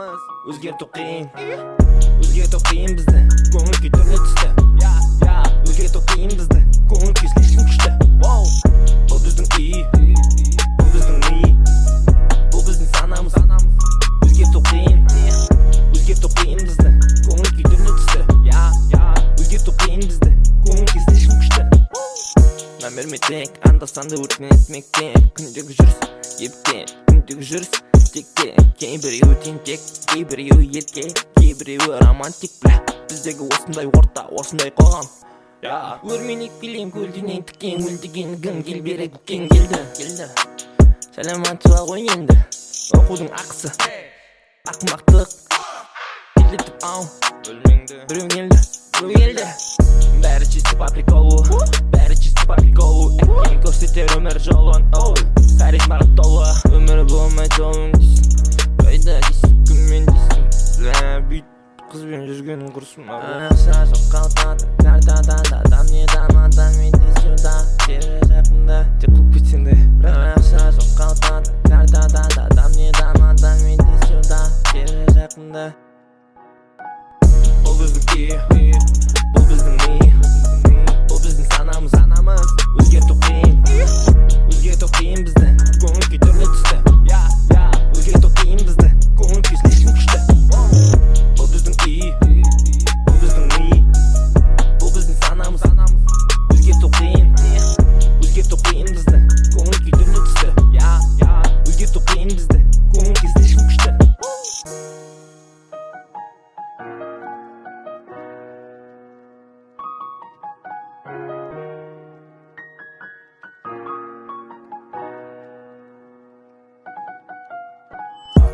санамыз өзгерту қиын өзгерту қиын бізді көңіл күй түрлі түсті өзгерту қиын бізді көңіл күй слишком күшті бұл біздің үй бұл біздің ми бұл біздің санамыз өзгерту қиын өзгерту қиын бізді көңіл күй түрлі түсті өзгерту қиын бізді көңіл күй слишком күшті номер метек анда санда өртенеді мектеп күндегі жүріс ептен күндегі жүріс текте кейбіреуі тентек кейбіреуі ерке кейбіреуі романтик бля біздегі осындай орта осындай қоғам өрменек билейм көлденең тікен өлдеген гің кел бері кең келді келді сәлематшыға ғой енді оқудың ақысы ақымақтық келдітіп ау бөлмеңді біреу келді біреу келді бәрі чисто по приколу бәрі чисто по приколу әкең көрсетер өмір жолын оу жүргенін құрсын анаша жоққа ұтады картада да адам не даман дамиды сюда тері жақында деп болып кетсең де анаша жоққа ұтады картадан да адам не даман дамиды суда тері жақында ол біздікі